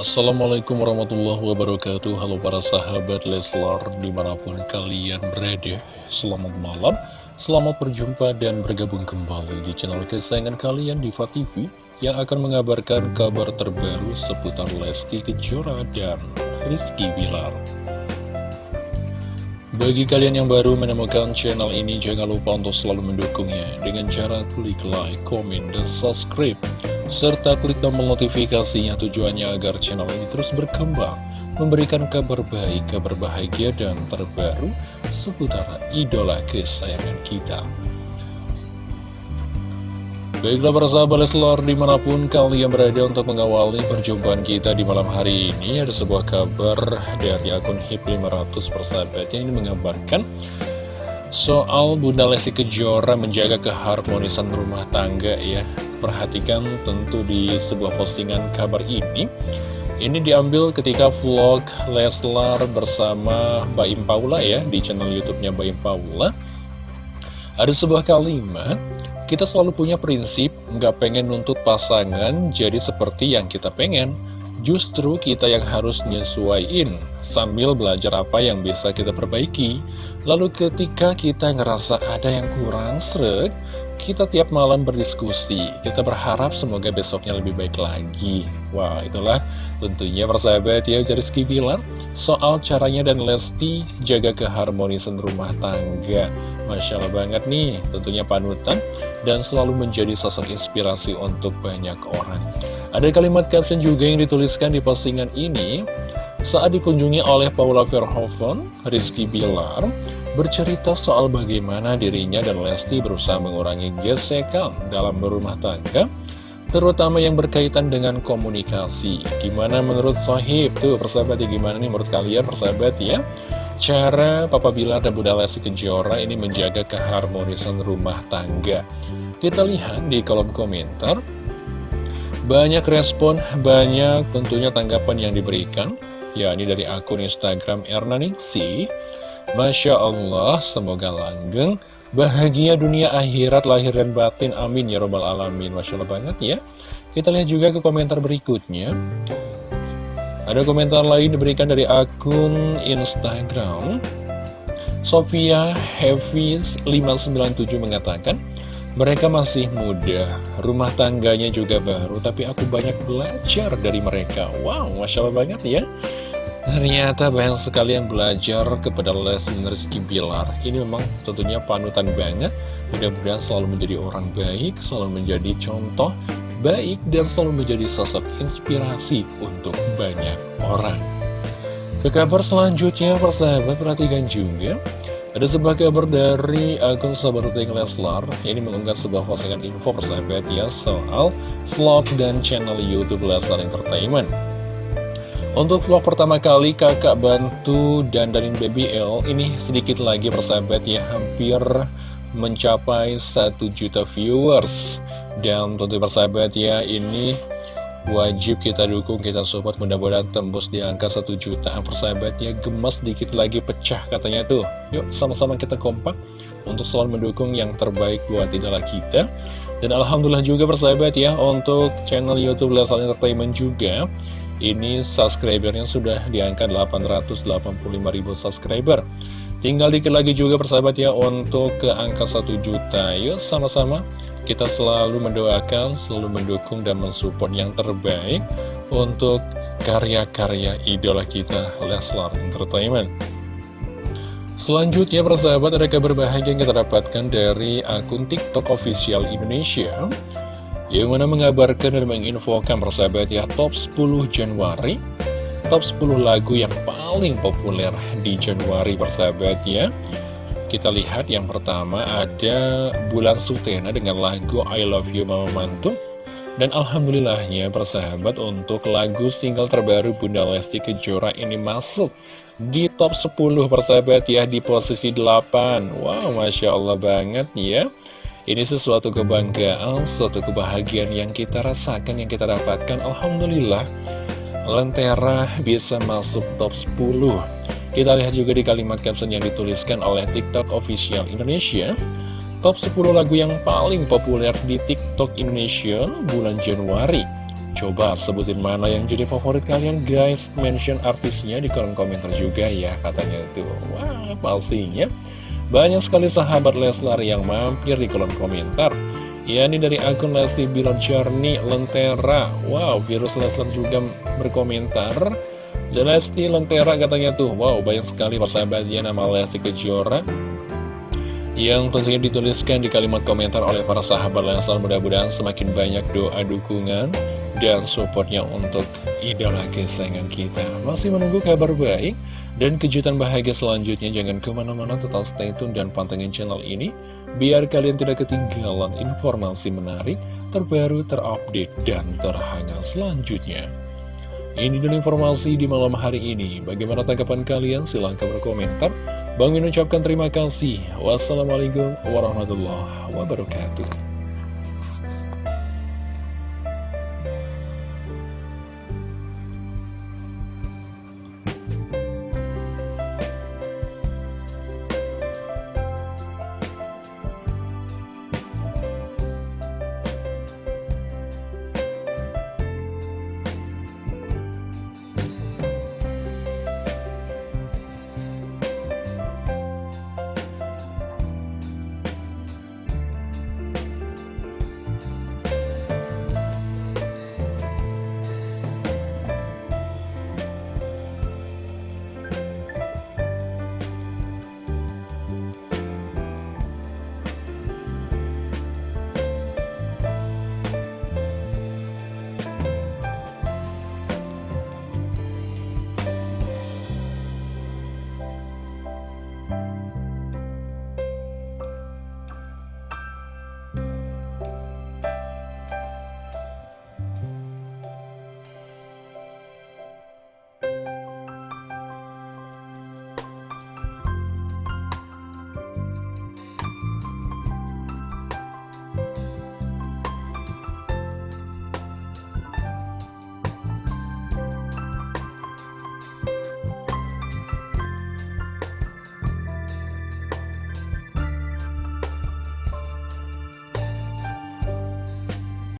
Assalamualaikum warahmatullahi wabarakatuh. Halo para sahabat Leslar Di mana pun kalian berada Selamat malam. Selamat berjumpa dan bergabung kembali Di channel kesayangan kalian Diva TV Yang akan mengabarkan kabar terbaru Seputar Lesti Kejora dan Rizky Bilar. Bagi kalian yang baru menemukan channel ini, jangan lupa untuk selalu mendukungnya dengan cara klik like, komen, dan subscribe serta klik tombol notifikasinya tujuannya agar channel ini terus berkembang, memberikan kabar baik, kabar bahagia, dan terbaru seputar idola kesayangan kita. Baiklah para sahabat Leslar di mana pun kalian berada untuk mengawali perjumpaan kita di malam hari ini Ada sebuah kabar dari akun HIP 500 persahabat yang ini mengabarkan Soal Bunda Lesti Kejora menjaga keharmonisan rumah tangga ya Perhatikan tentu di sebuah postingan kabar ini. Ini diambil ketika vlog Leslar bersama Baim Paula ya Di channel Youtubenya Baim Paula. Ada sebuah kalimat Kita selalu punya prinsip nggak pengen nuntut pasangan jadi seperti yang kita pengen. Justru kita yang harus nyesuaiin sambil belajar apa yang bisa kita perbaiki. Lalu ketika kita ngerasa ada yang kurang srek kita tiap malam berdiskusi, kita berharap semoga besoknya lebih baik lagi. Wah, itulah tentunya persahabat ya Rizky bilang soal caranya dan Lesti jaga keharmonisan rumah tangga. Masya Allah banget nih, tentunya panutan dan selalu menjadi sosok inspirasi untuk banyak orang. Ada kalimat caption juga yang dituliskan di postingan ini, saat dikunjungi oleh Paula Verhoeven, Rizky Bilar, bercerita soal bagaimana dirinya dan Lesti berusaha mengurangi gesekan dalam berumah tangga, terutama yang berkaitan dengan komunikasi. Gimana menurut Sohib? Tuh, persahabat ya, gimana nih menurut kalian, persahabat ya? Cara Papa Bilar dan Bunda Lesti Kejora ini menjaga keharmonisan rumah tangga. Kita lihat di kolom komentar, banyak respon, banyak tentunya tanggapan yang diberikan, ya ini dari akun Instagram Ernaningsi, Masya Allah, semoga langgeng, bahagia dunia akhirat, lahir dan batin, amin ya robbal alamin. Masya Allah banget ya. Kita lihat juga ke komentar berikutnya. Ada komentar lain diberikan dari akun Instagram. Sofia Heavis 597 mengatakan, mereka masih muda, rumah tangganya juga baru, tapi aku banyak belajar dari mereka. Wow, Masya Allah banget ya. Ternyata banyak sekali yang belajar kepada Leslie Rizky Bilar Ini memang tentunya panutan banget. Mudah-mudahan selalu menjadi orang baik Selalu menjadi contoh baik Dan selalu menjadi sosok inspirasi untuk banyak orang. Ke kabar selanjutnya persahabat perhatikan juga. Ada sebuah kabar dari akun sahabat rutin Leslar. Ini mengunggah sebuah postingan info persahabat ya Soal vlog dan channel Youtube Leslar Entertainment untuk vlog pertama kali kakak bantu dandanin baby L. Ini sedikit lagi persahabat ya hampir mencapai 1 juta viewers. Dan tentu persahabat ya ini wajib kita dukung kita support. Mudah-mudahan tembus di angka 1 juta. Persahabat ya gemes dikit lagi pecah katanya tuh. Yuk sama-sama kita kompak untuk selalu mendukung yang terbaik buat idola kita. Dan Alhamdulillah juga persahabat ya untuk channel Youtube Lesal Entertainment juga ini subscribernya sudah diangkat 885.000 subscriber. Tinggal dikit lagi juga persahabat ya untuk ke angka 1 juta. Yuk sama-sama. Kita selalu mendoakan, selalu mendukung dan mensupport yang terbaik Untuk karya-karya idola kita Leslar Entertainment. Selanjutnya persahabat ada kabar bahagia yang kita dapatkan dari akun TikTok official Indonesia yang mana mengabarkan dan menginfokan persahabat ya top 10 Januari. Top 10 lagu yang paling populer di Januari persahabat ya. Kita lihat yang pertama ada Bulan Sutena dengan lagu I Love You Mama Mantu. Dan alhamdulillahnya persahabat untuk lagu single terbaru Bunda Lesti Kejora ini masuk di top 10 persahabat ya di posisi 8 Wow Masya Allah banget ya ini sesuatu kebanggaan, suatu kebahagiaan yang kita rasakan, yang kita dapatkan. Alhamdulillah, Lentera bisa masuk top 10. Kita lihat juga di kalimat caption yang dituliskan oleh TikTok Official Indonesia. Top 10 lagu yang paling populer di TikTok Indonesia bulan Januari. Coba sebutin mana yang jadi favorit kalian guys Mention artisnya di kolom komentar juga ya Katanya tuh Wah pastinya Banyak sekali sahabat Leslar yang mampir di kolom komentar. Ya ini dari akun Lesti Bilar Journey Lentera. Wow virus Leslar juga berkomentar. Dan Lesti Lentera katanya tuh Wow banyak sekali persahabatnya nama Lesti Kejora. Yang tentunya dituliskan di kalimat komentar oleh para sahabat Leslar mudah-mudahan semakin banyak doa dukungan dan supportnya untuk idola kesayangan kita. Masih menunggu kabar baik dan kejutan bahagia selanjutnya. Jangan ke mana-mana, tetap stay tune dan pantengin channel ini, biar kalian tidak ketinggalan informasi menarik, terbaru, terupdate, dan terhangat selanjutnya. Ini dulu informasi di malam hari ini. Bagaimana tanggapan kalian? Silahkan berkomentar. Bang Min ucapkan terima kasih. Wassalamualaikum warahmatullahi wabarakatuh.